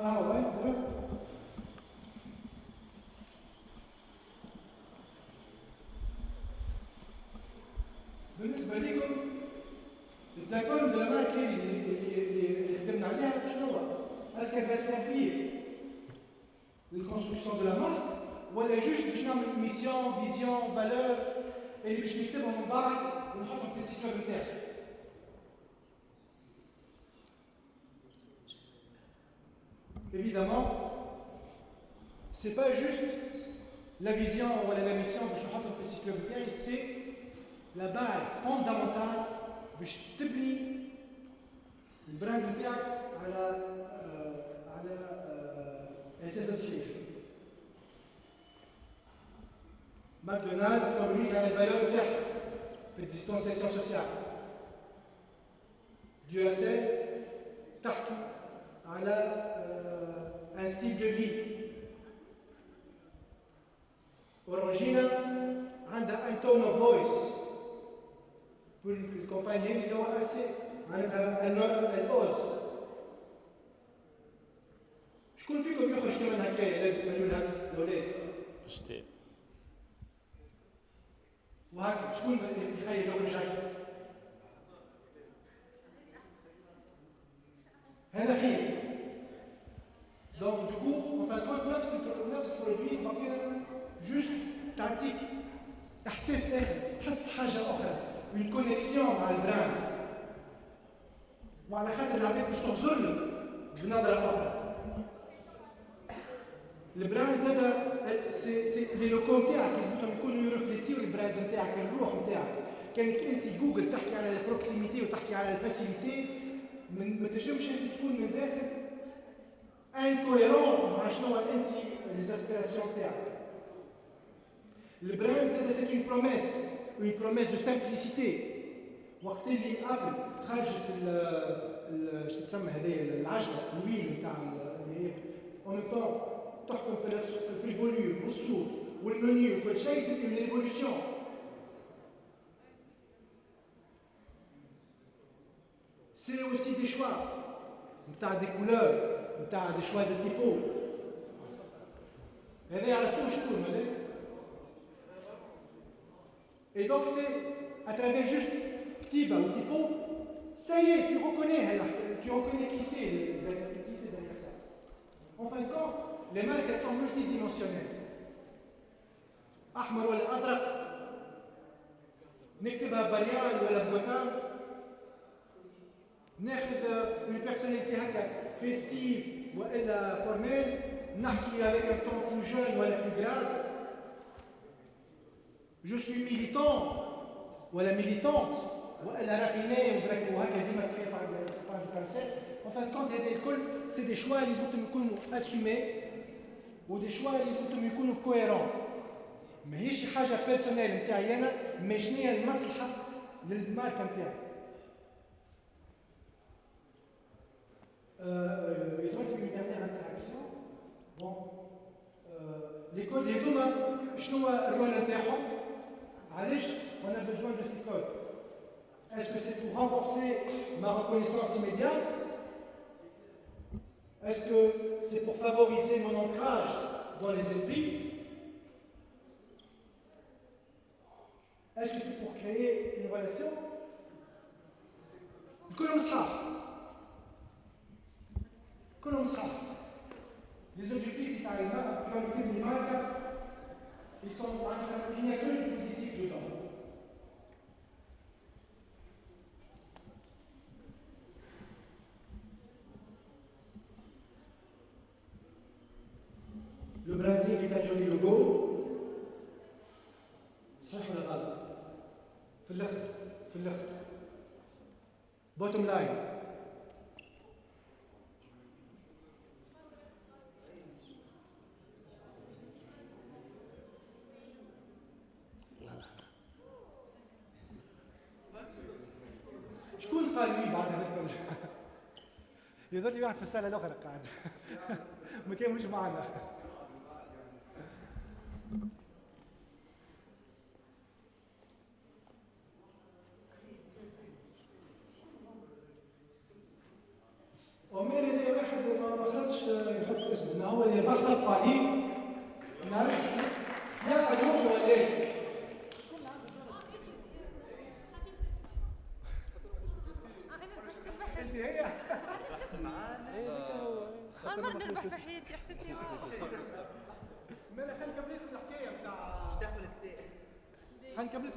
Ah ouais, ouais. بالنسبه لكم البلاتفورم دو لا مارك اللي اللي اللي خدمنا عليها شنو هو؟ اسكو va servir للكونستركسيون دو لا مارك ولا جوست باش نعمل ميسيون فيزيون فالور اللي باش نكتبهم من بعد ونحطهم في السيت ويب نتاعي Évidemment, c'est pas juste la vision ou la mission que je rentre في السيت ويب نتاعي c'est la base fondamentale باش تبني البراند نتاعك على آه، على آه، اساس صحيح ماكدونالد مبني على الفالور نتاعها في الديستانسياسيون سوسيال ديوراسيل تحكي على ان ستيل دو في اورانجينا عندها ان تون اوف فويس والكومبانيين اللي هو اسي معناتها الاوز شكون فيكم يخرج كمان هكايا لابس مليون هكا؟ الاولاد شتي. وهكا شكون يخيل يخرج هكا؟ هذا خير نفس البرودوي باقينا جوست تعطيك إحساس آخر تحس حاجة أخرى اون كونيكسيون مع البراند. وعلى خاطر العباد باش تغزر لك بنظرة أخرى. البراند زاد سي سي لي لوكو نتاعك لازمهم يكونوا يرفليتيو البراند نتاعك الروح نتاعك كانك انت جوجل تحكي على البروكسيميتي وتحكي على الفاسيليتي ما تنجمش أنت تكون من داخل انكويرون مع شنو انت ليزاسبيراسيون تاعك البراند زاد سي اون بروميس اون بروميس دو سامبليسيتي وقت اللي ابل خرجت ال شو تسمى هذه العجله الويل نتاع اللي هي اون طون تحكم في الس- في الفوليوم والصوت والمنيو وكل شيء سي اون ايفولوسيون C'est aussi des choix. نتاع des couleurs, نتاع des choix de typos. هذا يعرفوه شكون هذا Et donc c'est à travers juste Ktiba ou typo, ça y est, tu reconnais, elle- tu reconnais qui c'est derrière qui c'est derrière ça. En fin de compte, les marques elles sont multidimensionnelles. أحمر ولا أزرق نكتبها بريال ولا بوتان ناخذ une personnalité هكا festive وإلا formelle. نحكي avec un ton plus jeune ولا plus grave. Je suis militant ولا militante وإلا raffiné ودرك وهكا ديما تلاقي باج بانسيت en fin de compte هذا الكل سي دي شوا اللي لازم يكونوا اسومي ودي شوا اللي لازم يكونوا كويرون ماهيش حاجة بيرسونيل نتاعي أنا مي شنو هي المصلحه للماركه نتاعي Euh, et donc, il y une dernière interaction. Bon, les codes, les communs, on a besoin de ces codes. Est-ce que c'est pour renforcer ma reconnaissance immédiate? Est-ce que c'est pour favoriser mon ancrage dans les esprits? Est-ce que c'est pour créer une relation? Comme ça. كلهم صحاب لي زوبجيكتيف تاع الماركه كان كل ماركه اللي صار معناتها كاين كو دو بوزيتيف دو لو برادي كي تاجوني لوغو صح ولا غلط في الآخر في الآخر بوتوم لاين قايمين بعد هذاك يظهر لي واحد في الساله الاخرى قاعد. ما كملوش معنا. عمر اللي واحد ما خرجش يحط اسمه؟ هو اللي صفق عليه ما عرفش يقعد خلينا نكمل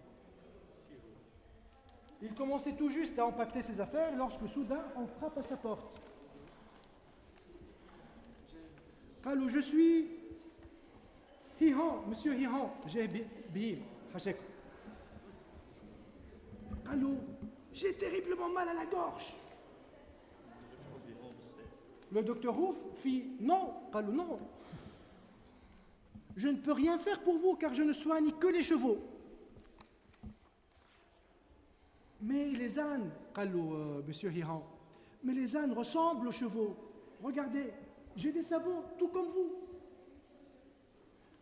Il commençait tout juste à empaqueter ses affaires lorsque soudain on frappe à sa porte. Allô, je suis Hihan, monsieur Hihan, j'ai bien. Allô, j'ai terriblement mal à la gorge. Le docteur Rouf fit Non, Allô, non. Je ne peux rien faire pour vous car je ne soigne que les chevaux. mais les ânes قالوا euh, monsieur Hiran mais les ânes ressemblent aux chevaux regardez j'ai des sabots tout comme vous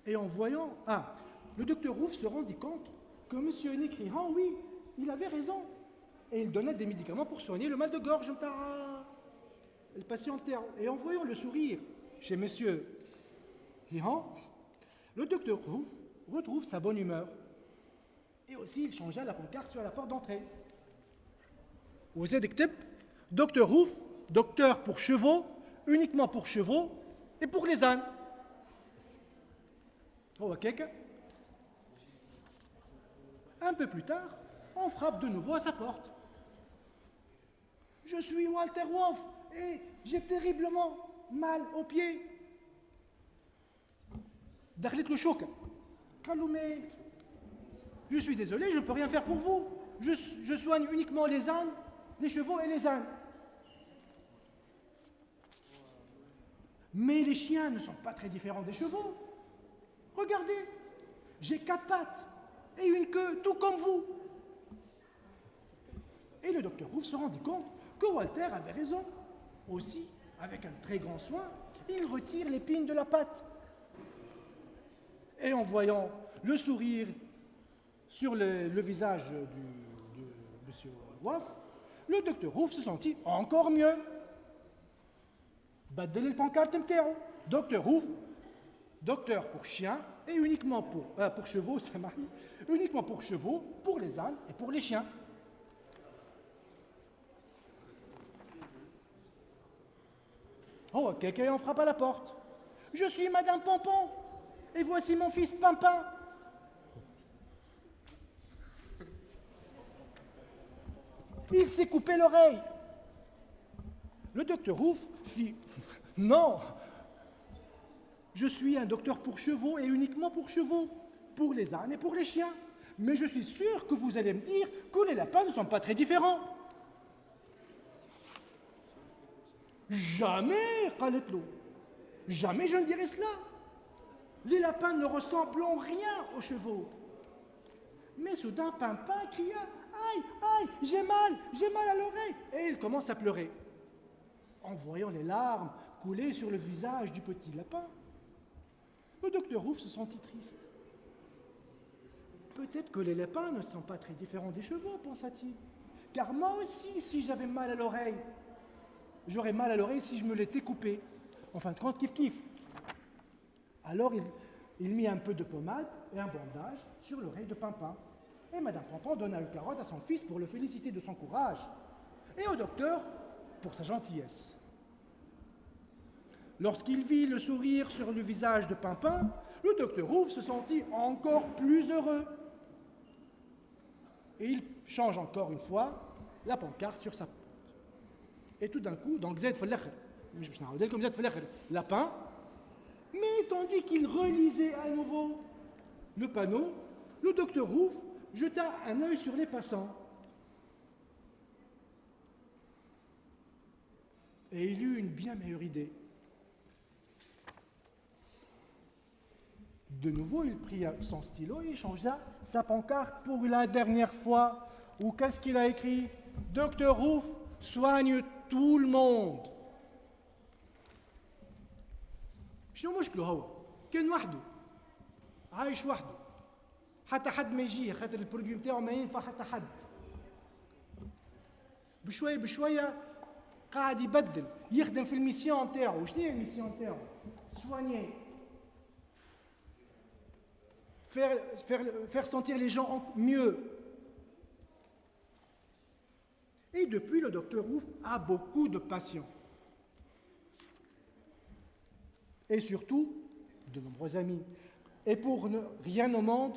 et en voyant, ah, le docteur Rouf se rendit compte que M. Nick Hiran, oui, il avait raison. Et il donnait des médicaments pour soigner le mal de gorge. Mtara. Le patientait. Et en voyant le sourire chez M. Hiran, le docteur Rouf retrouve sa bonne humeur. Et aussi, il changea la pancarte sur la porte d'entrée. Vous êtes des docteur Rouf, docteur pour chevaux, uniquement pour chevaux et pour les ânes. Un peu plus tard, on frappe de nouveau à sa porte. Je suis Walter Wolf et j'ai terriblement mal aux pieds. le choc. Calumet, je suis désolé, je ne peux rien faire pour vous. Je, soigne uniquement les ânes, les chevaux et les ânes. Mais les chiens ne sont pas très différents des chevaux. Regardez, j'ai quatre pattes et une queue, tout comme vous. Et le docteur Rouve se rendit compte que Walter avait raison. Aussi, avec un très grand soin, il retire l'épine de la patte. Et en voyant le sourire sur le, visage de M. Waff, le docteur Rouf se sentit encore mieux. Baddel le pancarte Docteur Rouf, docteur pour chiens et uniquement pour, euh, pour chevaux, ça marche, uniquement pour chevaux, pour les ânes et pour les chiens. Oh, quelqu'un en frappe à la porte. Je suis Madame Pompon, et voici mon fils Pimpin. Il s'est coupé l'oreille. Le docteur Rouf fit Non, je suis un docteur pour chevaux et uniquement pour chevaux, pour les ânes et pour les chiens. Mais je suis sûr que vous allez me dire que les lapins ne sont pas très différents. Jamais, Khaletlo. Jamais je ne dirai cela. Les lapins ne ressemblent en rien aux chevaux. Mais soudain, Pimpin cria Aïe, aïe, j'ai mal, j'ai mal à l'oreille. Et il commence à pleurer. En voyant les larmes couler sur le visage du petit lapin, le docteur Rouf se sentit triste. Peut-être que les lapins ne sont pas très différents des chevaux, pensa-t-il. Car moi aussi, si j'avais mal à l'oreille, j'aurais mal à l'oreille si je me l'étais coupé. En fin de compte, kiff kiff. Alors il, il mit un peu de pommade et un bandage sur l'oreille de Pimpin. Et Madame Pimpin donna une carotte à son fils pour le féliciter de son courage. Et au docteur pour sa gentillesse. Lorsqu'il vit le sourire sur le visage de Pimpin, le docteur Rouf se sentit encore plus heureux. Et il change encore une fois la pancarte sur sa porte. Et tout d'un coup, donc Z Falakhir, comme lapin, mais tandis qu'il relisait à nouveau le panneau, le docteur Rouf jeta un œil sur les passants. Et il eut une bien meilleure idée. De nouveau, il prit son stylo et changea sa pancarte pour la dernière fois. Ou qu'est-ce qu'il a écrit Docteur Rouf soigne tout le monde. شنو مشكله هو كان وحده عايش وحده حتى حد ما يجيه خاطر البرودوي نتاعو ما ينفع حتى حد بشويه بشويه قاعد يبدل يخدم في الميسيون نتاعو شنو هي الميسيون نتاعو سوانيي faire, faire, faire sentir les gens mieux. Et depuis, le docteur Ouf a beaucoup de patients. Et surtout, de nombreux amis. Et pour ne, rien au monde,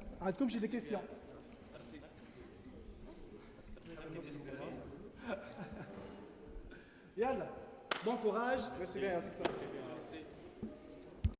Arrête comme j'ai des questions. Merci. Yalla, bon courage. Merci bien,